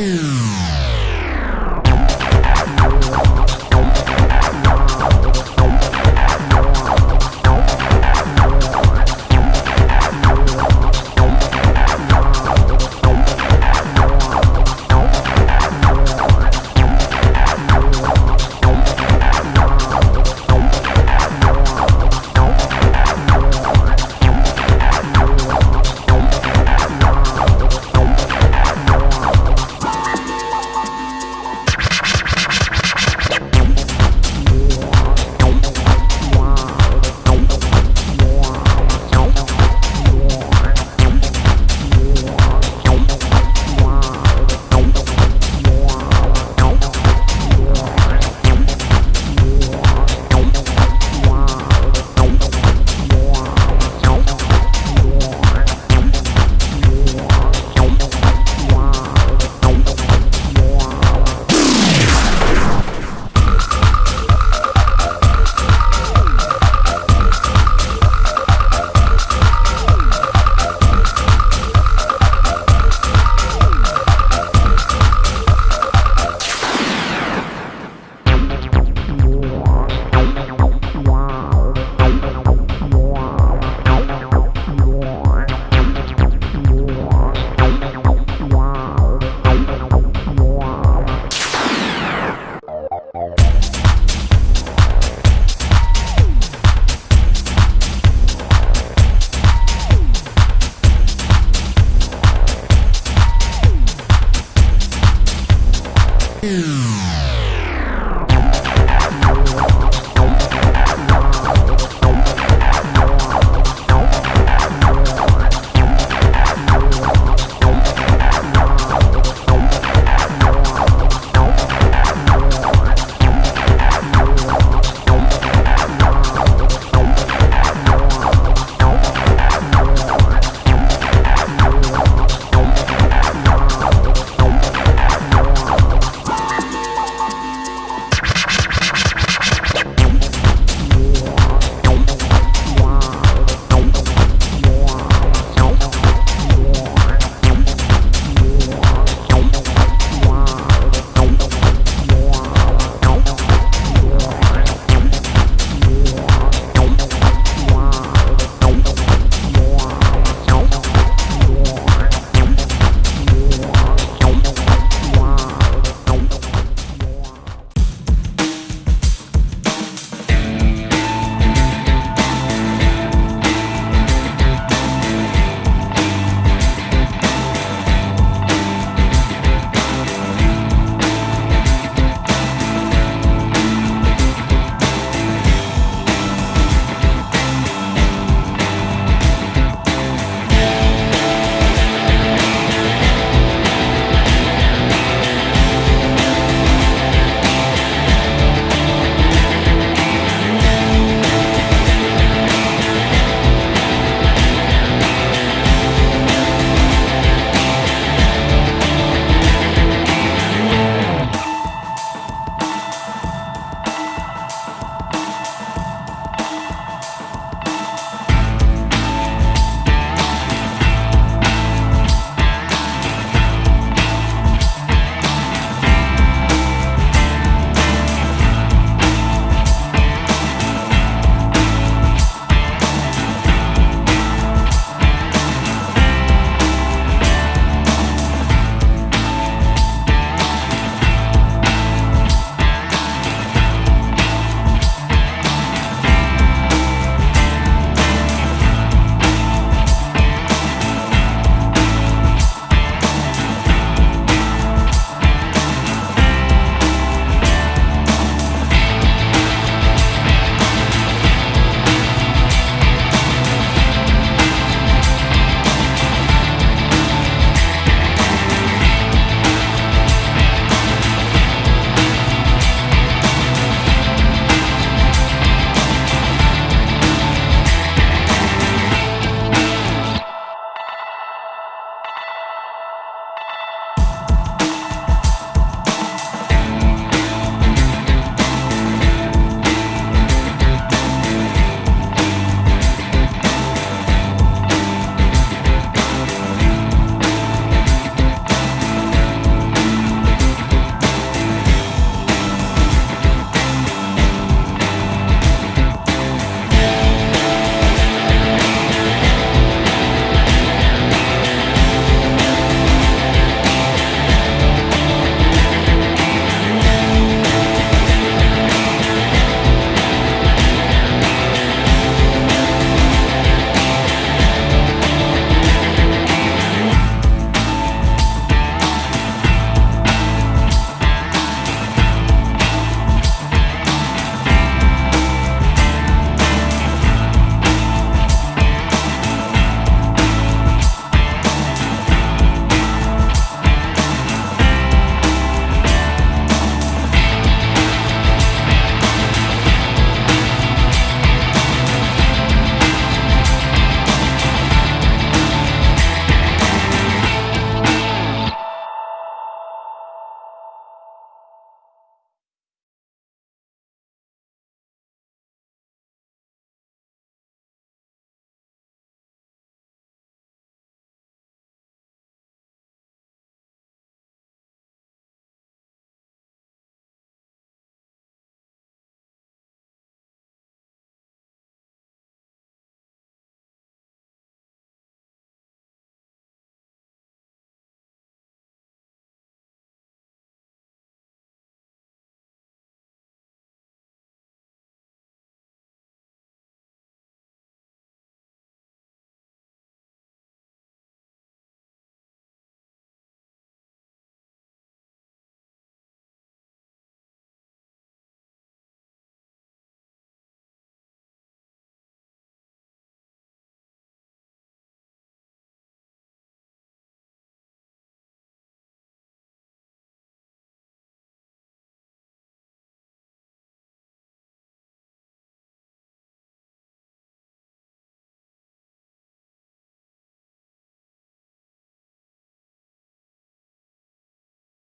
Ooh.